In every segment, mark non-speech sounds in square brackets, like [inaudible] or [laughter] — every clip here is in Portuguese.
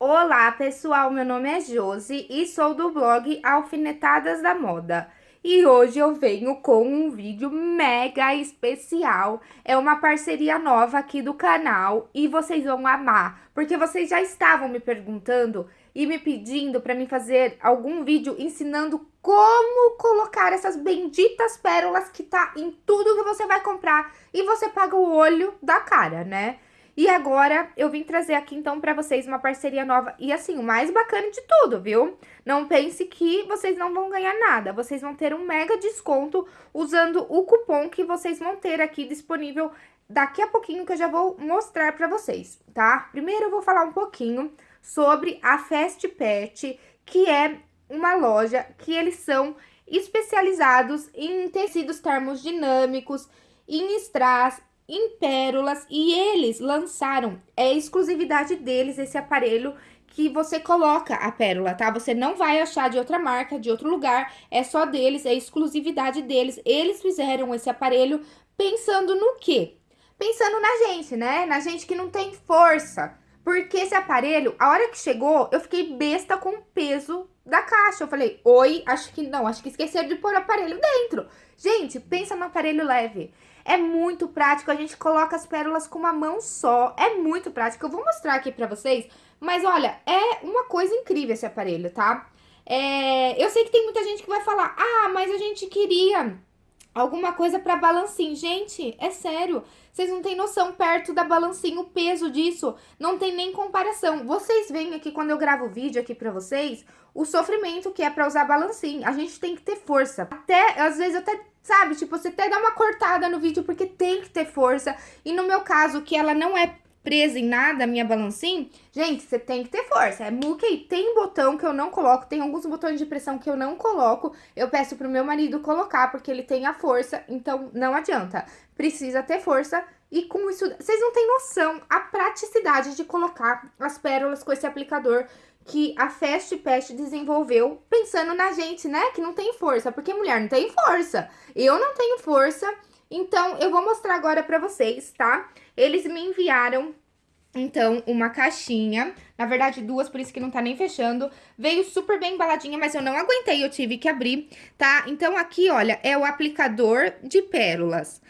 Olá, pessoal, meu nome é Josi e sou do blog Alfinetadas da Moda. E hoje eu venho com um vídeo mega especial. É uma parceria nova aqui do canal e vocês vão amar, porque vocês já estavam me perguntando e me pedindo para mim fazer algum vídeo ensinando como colocar essas benditas pérolas que tá em tudo que você vai comprar e você paga o olho da cara, né? E agora eu vim trazer aqui então para vocês uma parceria nova e assim, o mais bacana de tudo, viu? Não pense que vocês não vão ganhar nada, vocês vão ter um mega desconto usando o cupom que vocês vão ter aqui disponível daqui a pouquinho que eu já vou mostrar para vocês, tá? Primeiro eu vou falar um pouquinho sobre a Fast Pet, que é uma loja que eles são especializados em tecidos termodinâmicos, em strass, em pérolas e eles lançaram, é exclusividade deles esse aparelho que você coloca a pérola, tá? Você não vai achar de outra marca, de outro lugar, é só deles, é exclusividade deles. Eles fizeram esse aparelho pensando no quê? Pensando na gente, né? Na gente que não tem força. Porque esse aparelho, a hora que chegou, eu fiquei besta com o peso da caixa. Eu falei, oi, acho que não, acho que esqueceram de pôr o aparelho dentro. Gente, pensa no aparelho leve. É muito prático, a gente coloca as pérolas com uma mão só. É muito prático. Eu vou mostrar aqui pra vocês, mas olha, é uma coisa incrível esse aparelho, tá? É, eu sei que tem muita gente que vai falar, ah, mas a gente queria alguma coisa pra balancinho. Gente, é sério, vocês não têm noção perto da balancinho o peso disso, não tem nem comparação. Vocês veem aqui quando eu gravo vídeo aqui pra vocês, o sofrimento que é pra usar balancinho. A gente tem que ter força. Até, às vezes, até Sabe? Tipo, você até dá uma cortada no vídeo porque tem que ter força. E no meu caso, que ela não é presa em nada, minha balancinha, gente, você tem que ter força. É muque, tem botão que eu não coloco, tem alguns botões de pressão que eu não coloco. Eu peço pro meu marido colocar, porque ele tem a força, então não adianta. Precisa ter força e com isso, vocês não têm noção a praticidade de colocar as pérolas com esse aplicador que a Fast Pest desenvolveu pensando na gente, né? Que não tem força, porque mulher não tem força. Eu não tenho força, então eu vou mostrar agora pra vocês, tá? Eles me enviaram então, uma caixinha, na verdade duas, por isso que não tá nem fechando. Veio super bem embaladinha, mas eu não aguentei, eu tive que abrir, tá? Então, aqui, olha, é o aplicador de pérolas.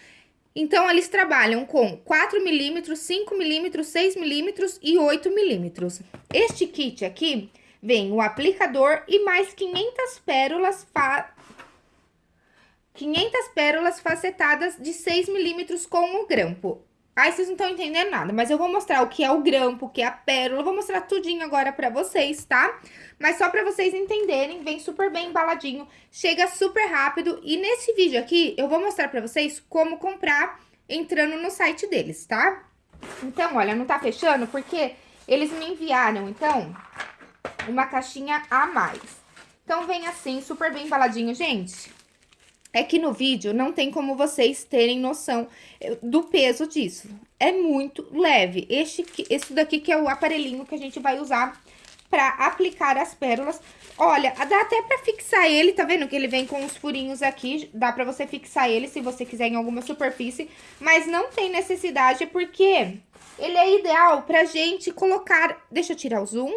Então, eles trabalham com 4 milímetros, 5 milímetros, 6 milímetros e 8 milímetros. Este kit aqui vem o aplicador e mais 500 pérolas fa... 500 pérolas facetadas de 6 milímetros com o grampo. Aí vocês não estão entendendo nada, mas eu vou mostrar o que é o grampo, o que é a pérola, eu vou mostrar tudinho agora pra vocês, tá? Mas só pra vocês entenderem, vem super bem embaladinho, chega super rápido. E nesse vídeo aqui, eu vou mostrar pra vocês como comprar entrando no site deles, tá? Então, olha, não tá fechando porque eles me enviaram, então, uma caixinha a mais. Então, vem assim, super bem embaladinho, gente é que no vídeo não tem como vocês terem noção eh, do peso disso. É muito leve. Este, esse daqui que é o aparelhinho que a gente vai usar pra aplicar as pérolas. Olha, dá até pra fixar ele, tá vendo que ele vem com os furinhos aqui, dá pra você fixar ele se você quiser em alguma superfície, mas não tem necessidade porque ele é ideal pra gente colocar... Deixa eu tirar o zoom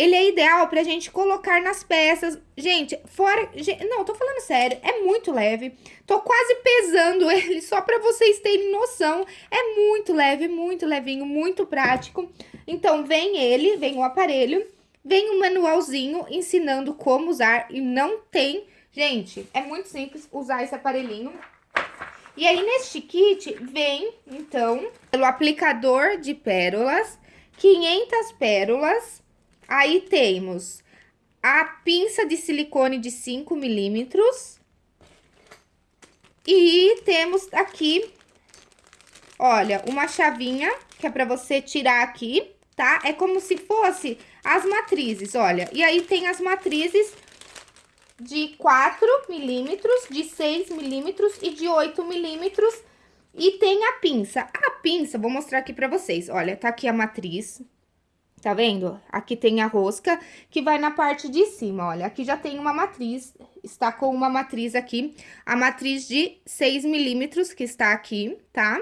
ele é ideal pra gente colocar nas peças. Gente, fora... Não, tô falando sério, é muito leve. Tô quase pesando [laughs] ele só pra vocês terem noção. É muito leve, muito levinho, muito prático. Então, vem ele, vem o aparelho, vem um manualzinho ensinando como usar e não tem... Gente, é muito simples usar esse aparelhinho. E aí, neste kit, vem, então, pelo aplicador de pérolas, 500 pérolas Aí temos a pinça de silicone de 5 milímetros. E temos aqui, olha, uma chavinha que é pra você tirar aqui, tá? É como se fosse as matrizes, olha. E aí tem as matrizes de 4 milímetros, de 6 milímetros e de 8 milímetros. E tem a pinça. A pinça, vou mostrar aqui pra vocês. Olha, tá aqui a matriz, Tá vendo? Aqui tem a rosca que vai na parte de cima, olha. Aqui já tem uma matriz, está com uma matriz aqui, a matriz de 6 milímetros que está aqui, tá?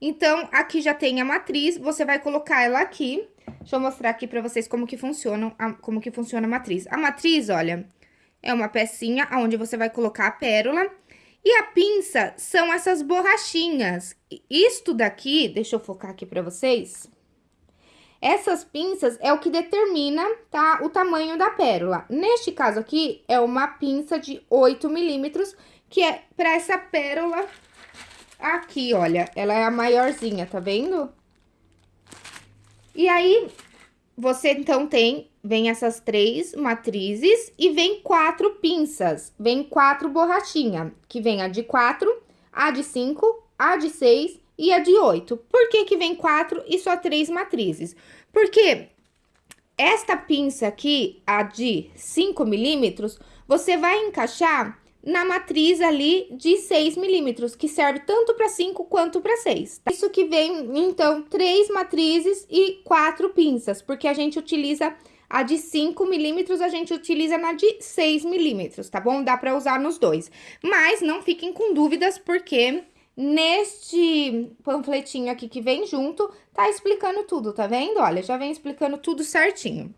Então, aqui já tem a matriz, você vai colocar ela aqui, Deixa eu mostrar aqui pra vocês como que funciona a, como que funciona a matriz. A matriz, olha, é uma pecinha onde você vai colocar a pérola. E a pinça são essas borrachinhas. Isto daqui, deixa eu focar aqui pra vocês. Essas pinças é o que determina, tá, o tamanho da pérola. Neste caso aqui, é uma pinça de 8 milímetros, que é pra essa pérola aqui, olha. Ela é a maiorzinha, tá vendo? E aí, você então tem, vem essas três matrizes e vem quatro pinças. Vem quatro borrachinha, que vem a de quatro, a de cinco, a de seis e a de oito. Por que que vem quatro e só três matrizes? Porque esta pinça aqui, a de 5 milímetros, você vai encaixar na matriz ali de 6 milímetros, que serve tanto para 5 quanto para 6. Tá? Isso que vem, então, três matrizes e quatro pinças, porque a gente utiliza a de 5 milímetros, a gente utiliza na de 6 milímetros, tá bom? Dá para usar nos dois. Mas não fiquem com dúvidas, porque neste panfletinho aqui que vem junto, tá explicando tudo, tá vendo? Olha, já vem explicando tudo certinho.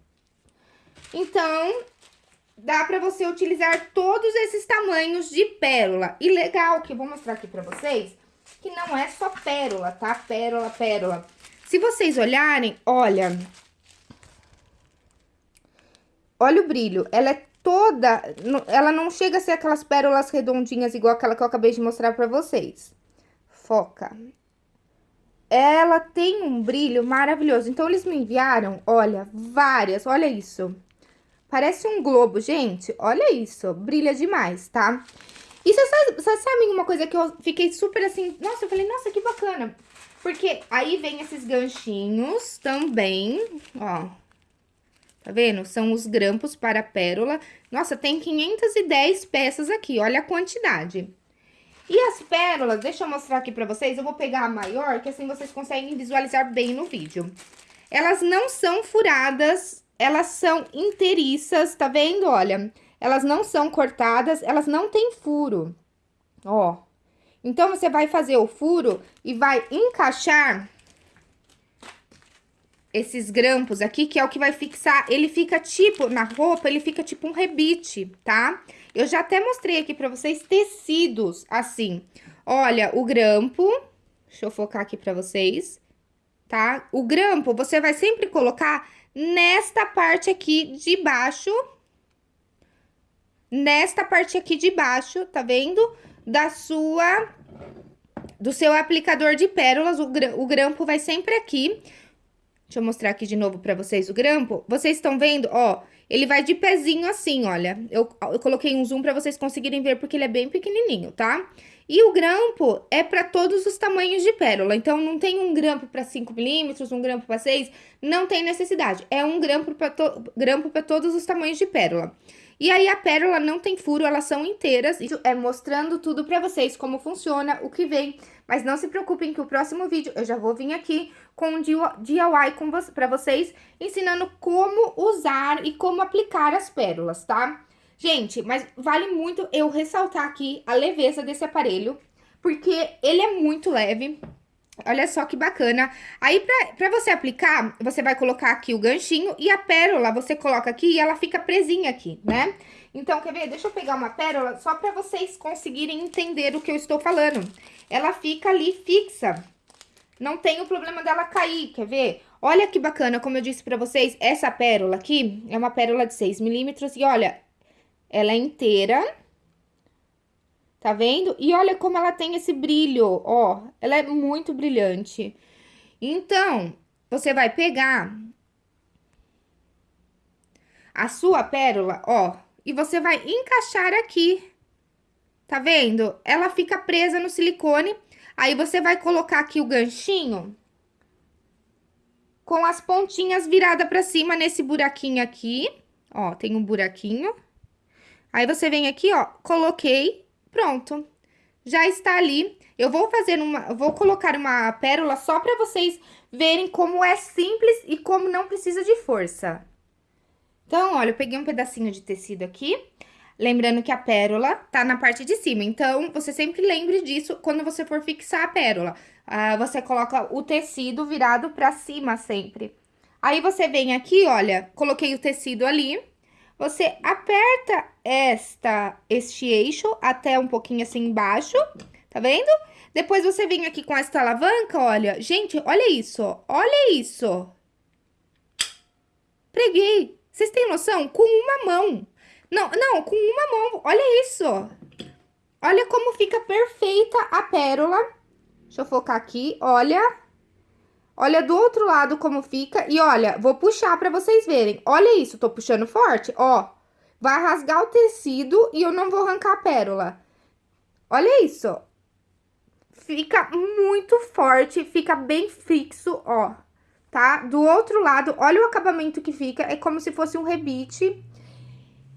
Então, dá pra você utilizar todos esses tamanhos de pérola. E legal que eu vou mostrar aqui pra vocês, que não é só pérola, tá? Pérola, pérola. Se vocês olharem, olha... Olha o brilho, ela é toda... Ela não chega a ser aquelas pérolas redondinhas igual aquela que eu acabei de mostrar pra vocês. Foca. Ela tem um brilho maravilhoso. Então, eles me enviaram, olha, várias, olha isso. Parece um globo, gente. Olha isso, brilha demais, tá? E vocês sabem uma coisa que eu fiquei super assim... Nossa, eu falei, nossa, que bacana. Porque aí vem esses ganchinhos também, ó. Tá vendo? São os grampos para pérola. Nossa, tem 510 peças aqui, olha a quantidade. E as pérolas, deixa eu mostrar aqui pra vocês. Eu vou pegar a maior, que assim vocês conseguem visualizar bem no vídeo. Elas não são furadas elas são inteiriças, tá vendo? Olha, elas não são cortadas, elas não têm furo, ó. Então, você vai fazer o furo e vai encaixar esses grampos aqui, que é o que vai fixar, ele fica tipo, na roupa, ele fica tipo um rebite, tá? Eu já até mostrei aqui pra vocês tecidos assim. Olha, o grampo, deixa eu focar aqui pra vocês, tá? O grampo, você vai sempre colocar nesta parte aqui de baixo, nesta parte aqui de baixo, tá vendo? Da sua, do seu aplicador de pérolas, o, grampo vai sempre aqui. Deixa eu mostrar aqui de novo pra vocês o grampo. Vocês estão vendo, ó, ele vai de pezinho assim, olha. Eu, eu coloquei um zoom pra vocês conseguirem ver, porque ele é bem pequenininho, tá? E o grampo é para todos os tamanhos de pérola. Então, não tem um grampo para 5 milímetros, um grampo para 6, não tem necessidade. É um grampo para to grampo todos os tamanhos de pérola. E aí, a pérola não tem furo, elas são inteiras. Isso é mostrando tudo para vocês, como funciona, o que vem. Mas não se preocupem que o próximo vídeo eu já vou vir aqui com um DIY vo para vocês, ensinando como usar e como aplicar as pérolas, tá? Gente, mas vale muito eu ressaltar aqui a leveza desse aparelho, porque ele é muito leve. Olha só que bacana. Aí, pra, pra você aplicar, você vai colocar aqui o ganchinho e a pérola você coloca aqui e ela fica presinha aqui, né? Então, quer ver? Deixa eu pegar uma pérola só pra vocês conseguirem entender o que eu estou falando. Ela fica ali fixa. Não tem o problema dela cair, quer ver? Olha que bacana, como eu disse pra vocês, essa pérola aqui é uma pérola de 6 milímetros e olha, ela é inteira. Tá vendo? E olha como ela tem esse brilho, ó. Ela é muito brilhante. Então, você vai pegar a sua pérola, ó, e você vai encaixar aqui. Tá vendo? Ela fica presa no silicone. Aí, você vai colocar aqui o ganchinho com as pontinhas viradas pra cima nesse buraquinho aqui. Ó, tem um buraquinho. Aí, você vem aqui, ó, coloquei, pronto. Já está ali. Eu vou fazer uma, vou colocar uma pérola só pra vocês verem como é simples e como não precisa de força. Então, olha, eu peguei um pedacinho de tecido aqui. Lembrando que a pérola tá na parte de cima, então, você sempre lembre disso quando você for fixar a pérola. Ah, você coloca o tecido virado pra cima sempre. Aí, você vem aqui, olha, coloquei o tecido ali. Você aperta esta, este eixo até um pouquinho assim embaixo, tá vendo? Depois você vem aqui com esta alavanca, olha. Gente, olha isso, olha isso. Preguei. Vocês têm noção? Com uma mão. Não, não, com uma mão. Olha isso. Olha como fica perfeita a pérola. Deixa eu focar aqui, olha. Olha do outro lado como fica. E olha, vou puxar pra vocês verem. Olha isso, tô puxando forte, ó. Vai rasgar o tecido e eu não vou arrancar a pérola. Olha isso. Fica muito forte, fica bem fixo, ó. Tá? Do outro lado, olha o acabamento que fica. É como se fosse um rebite.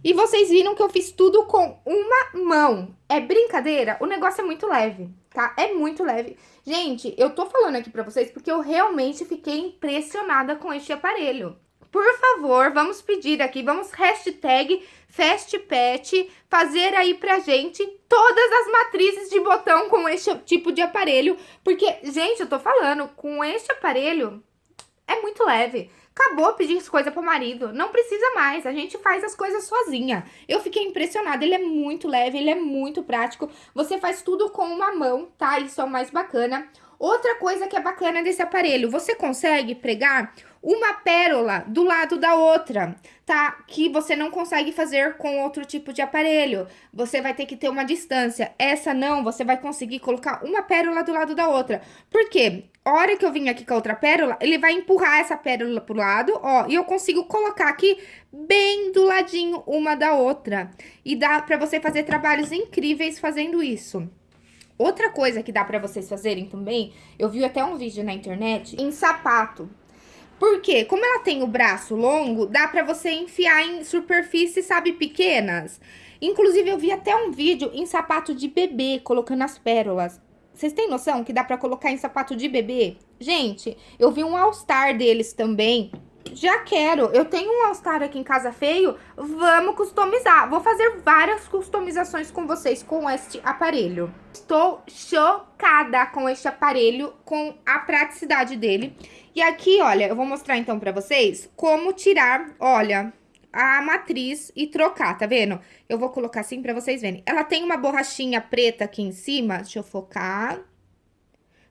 E vocês viram que eu fiz tudo com uma mão. É brincadeira? O negócio é muito leve, tá? É muito leve. Gente, eu tô falando aqui pra vocês porque eu realmente fiquei impressionada com este aparelho. Por favor, vamos pedir aqui, vamos hashtag FastPet, fazer aí pra gente todas as matrizes de botão com este tipo de aparelho. Porque, gente, eu tô falando, com este aparelho é muito leve. Acabou pedir coisa pro marido, não precisa mais, a gente faz as coisas sozinha. Eu fiquei impressionada, ele é muito leve, ele é muito prático, você faz tudo com uma mão, tá? Isso é o mais bacana. Outra coisa que é bacana desse aparelho, você consegue pregar uma pérola do lado da outra, tá? Que você não consegue fazer com outro tipo de aparelho. Você vai ter que ter uma distância. Essa não, você vai conseguir colocar uma pérola do lado da outra. Por quê? A hora que eu vim aqui com a outra pérola, ele vai empurrar essa pérola pro lado, ó, e eu consigo colocar aqui bem do ladinho uma da outra. E dá pra você fazer trabalhos incríveis fazendo isso. Outra coisa que dá pra vocês fazerem também, eu vi até um vídeo na internet, em sapato. Porque, como ela tem o braço longo, dá pra você enfiar em superfícies, sabe, pequenas. Inclusive, eu vi até um vídeo em sapato de bebê, colocando as pérolas. Vocês têm noção que dá pra colocar em sapato de bebê? Gente, eu vi um All-Star deles também, já quero. Eu tenho um All-Star aqui em casa feio, vamos customizar. Vou fazer várias customizações com vocês com este aparelho. Estou chocada com este aparelho, com a praticidade dele. E aqui, olha, eu vou mostrar então pra vocês como tirar, olha, a matriz e trocar, tá vendo? Eu vou colocar assim pra vocês verem. Ela tem uma borrachinha preta aqui em cima, deixa eu focar...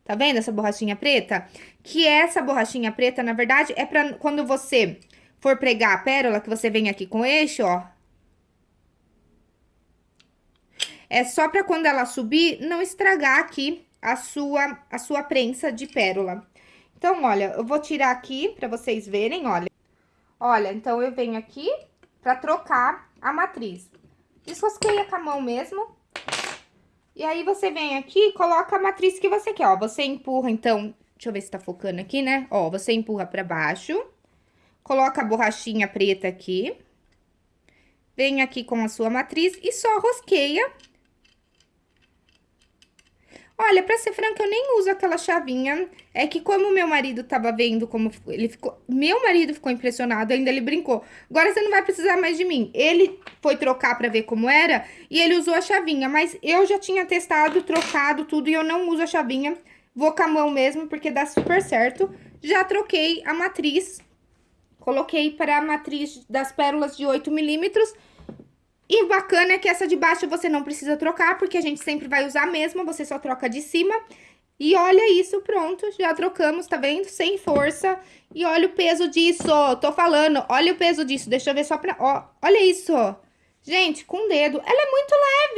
Tá vendo essa borrachinha preta? Que essa borrachinha preta, na verdade, é pra quando você for pregar a pérola, que você vem aqui com eixo, ó. É só pra quando ela subir, não estragar aqui a sua, a sua prensa de pérola. Então, olha, eu vou tirar aqui pra vocês verem, olha. Olha, então eu venho aqui pra trocar a matriz. Desrosqueia com a mão mesmo. E aí, você vem aqui e coloca a matriz que você quer, ó. Você empurra, então... Deixa eu ver se tá focando aqui, né? Ó, você empurra pra baixo. Coloca a borrachinha preta aqui. Vem aqui com a sua matriz e só rosqueia Olha, pra ser franca, eu nem uso aquela chavinha. É que como meu marido tava vendo como ele ficou... Meu marido ficou impressionado, ainda ele brincou. Agora você não vai precisar mais de mim. Ele foi trocar pra ver como era e ele usou a chavinha. Mas eu já tinha testado, trocado tudo e eu não uso a chavinha. Vou com a mão mesmo, porque dá super certo. Já troquei a matriz. Coloquei para a matriz das pérolas de 8 milímetros e o bacana é que essa de baixo você não precisa trocar, porque a gente sempre vai usar a mesma, você só troca de cima. E olha isso, pronto, já trocamos, tá vendo? Sem força. E olha o peso disso, tô falando, olha o peso disso, deixa eu ver só pra... Ó, olha isso, gente, com o dedo, ela é muito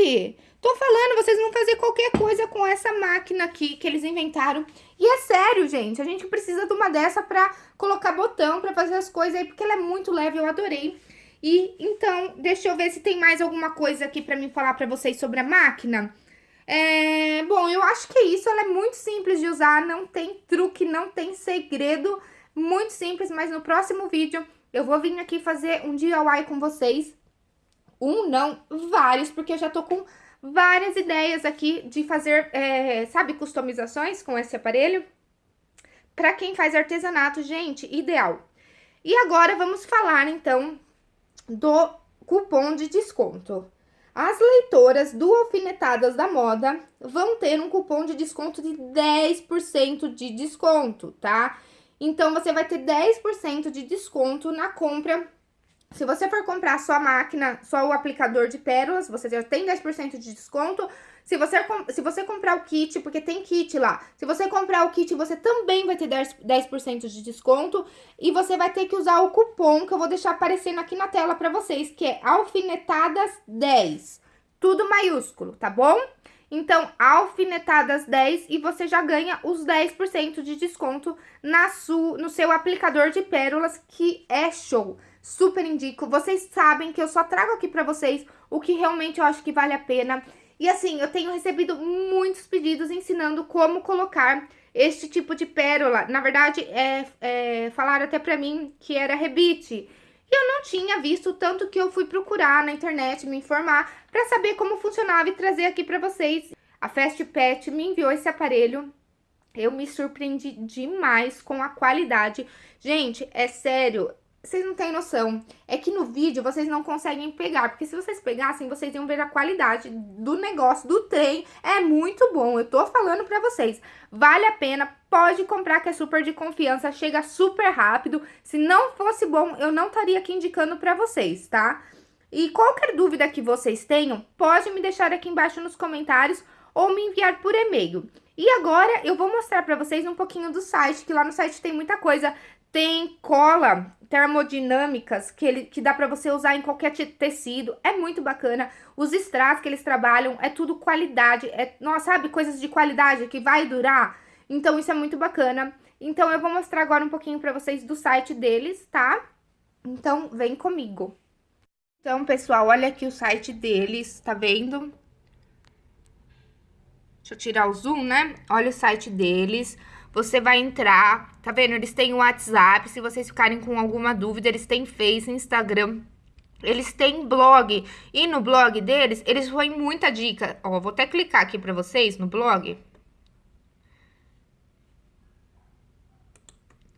leve. Tô falando, vocês vão fazer qualquer coisa com essa máquina aqui que eles inventaram. E é sério, gente, a gente precisa de uma dessa pra colocar botão, pra fazer as coisas aí, porque ela é muito leve, eu adorei. E então, deixa eu ver se tem mais alguma coisa aqui pra mim falar pra vocês sobre a máquina. É, bom, eu acho que é isso, ela é muito simples de usar, não tem truque, não tem segredo, muito simples, mas no próximo vídeo eu vou vir aqui fazer um DIY com vocês. Um, não, vários, porque eu já tô com várias ideias aqui de fazer, é, sabe, customizações com esse aparelho. Pra quem faz artesanato, gente, ideal. E agora vamos falar, então, do cupom de desconto. As leitoras do Alfinetadas da Moda vão ter um cupom de desconto de 10% de desconto, tá? Então, você vai ter 10% de desconto na compra se você for comprar sua máquina, só o aplicador de pérolas, você já tem 10% de desconto. Se você, se você comprar o kit, porque tem kit lá, se você comprar o kit, você também vai ter 10%, 10 de desconto. E você vai ter que usar o cupom que eu vou deixar aparecendo aqui na tela pra vocês, que é alfinetadas10. Tudo maiúsculo, tá bom? Então, alfinetadas 10 e você já ganha os 10% de desconto na su, no seu aplicador de pérolas, que é show super indico. Vocês sabem que eu só trago aqui pra vocês o que realmente eu acho que vale a pena. E assim, eu tenho recebido muitos pedidos ensinando como colocar este tipo de pérola. Na verdade, é, é, falaram até pra mim que era rebite. E eu não tinha visto, tanto que eu fui procurar na internet, me informar, pra saber como funcionava e trazer aqui pra vocês. A Fast Pet me enviou esse aparelho. Eu me surpreendi demais com a qualidade. Gente, é sério, vocês não têm noção. É que no vídeo vocês não conseguem pegar, porque se vocês pegassem, vocês iam ver a qualidade do negócio, do trem. É muito bom, eu tô falando pra vocês. Vale a pena, pode comprar que é super de confiança, chega super rápido. Se não fosse bom, eu não estaria aqui indicando pra vocês, tá? E qualquer dúvida que vocês tenham, pode me deixar aqui embaixo nos comentários ou me enviar por e-mail. E agora eu vou mostrar pra vocês um pouquinho do site, que lá no site tem muita coisa. Tem cola termodinâmicas que, ele, que dá pra você usar em qualquer tecido. É muito bacana. Os strass que eles trabalham é tudo qualidade. É, nossa, sabe? Coisas de qualidade que vai durar. Então, isso é muito bacana. Então, eu vou mostrar agora um pouquinho pra vocês do site deles, tá? Então, vem comigo. Então, pessoal, olha aqui o site deles, tá vendo? Deixa eu tirar o zoom, né? Olha o site deles. Você vai entrar, tá vendo? Eles têm o WhatsApp, se vocês ficarem com alguma dúvida, eles têm Face, Instagram, eles têm blog. E no blog deles, eles põem muita dica. Ó, vou até clicar aqui pra vocês no blog.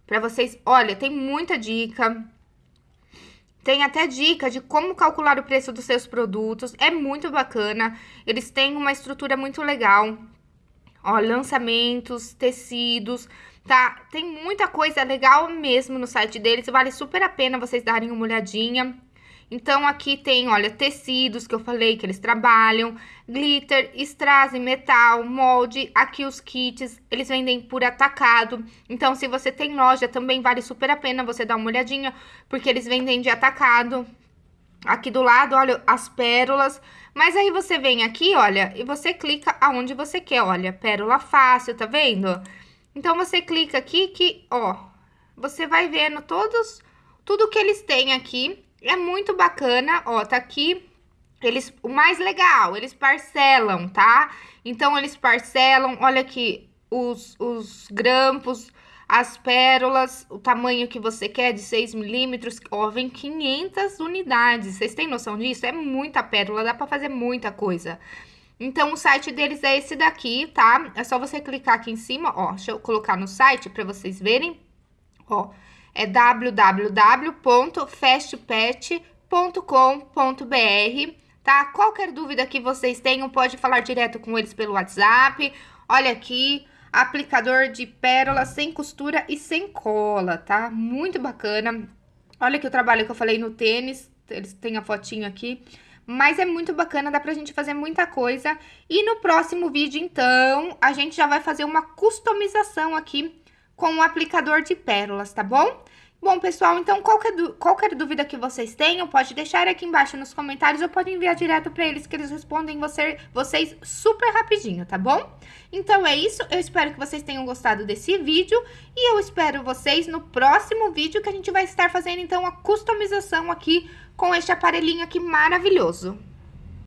Pra vocês, olha, tem muita dica. Tem até dica de como calcular o preço dos seus produtos. É muito bacana. Eles têm uma estrutura muito legal. Ó, lançamentos, tecidos, tá? Tem muita coisa legal mesmo no site deles, vale super a pena vocês darem uma olhadinha. Então, aqui tem, olha, tecidos que eu falei que eles trabalham, glitter, strass metal, molde, aqui os kits, eles vendem por atacado. Então, se você tem loja, também vale super a pena você dar uma olhadinha, porque eles vendem de atacado. Aqui do lado, olha, as pérolas. Mas aí você vem aqui, olha, e você clica aonde você quer, olha, pérola fácil, tá vendo? Então, você clica aqui que, ó, você vai vendo todos, tudo que eles têm aqui. É muito bacana, ó, tá aqui, eles, o mais legal, eles parcelam, tá? Então, eles parcelam, olha aqui, os, os grampos, as pérolas, o tamanho que você quer de 6 milímetros, ó, vem 500 unidades. Vocês têm noção disso? É muita pérola, dá pra fazer muita coisa. Então, o site deles é esse daqui, tá? É só você clicar aqui em cima, ó. Deixa eu colocar no site pra vocês verem. Ó, é www.fastpet.com.br, tá? Qualquer dúvida que vocês tenham, pode falar direto com eles pelo WhatsApp. Olha aqui, aplicador de pérola sem costura e sem cola, tá? Muito bacana. Olha aqui o trabalho que eu falei no tênis, eles têm a fotinho aqui. Mas é muito bacana, dá pra gente fazer muita coisa. E no próximo vídeo, então, a gente já vai fazer uma customização aqui com o aplicador de pérolas, tá bom? Bom, pessoal, então qualquer, qualquer dúvida que vocês tenham, pode deixar aqui embaixo nos comentários ou pode enviar direto para eles, que eles respondem você, vocês super rapidinho, tá bom? Então é isso, eu espero que vocês tenham gostado desse vídeo e eu espero vocês no próximo vídeo que a gente vai estar fazendo, então, a customização aqui com este aparelhinho aqui maravilhoso.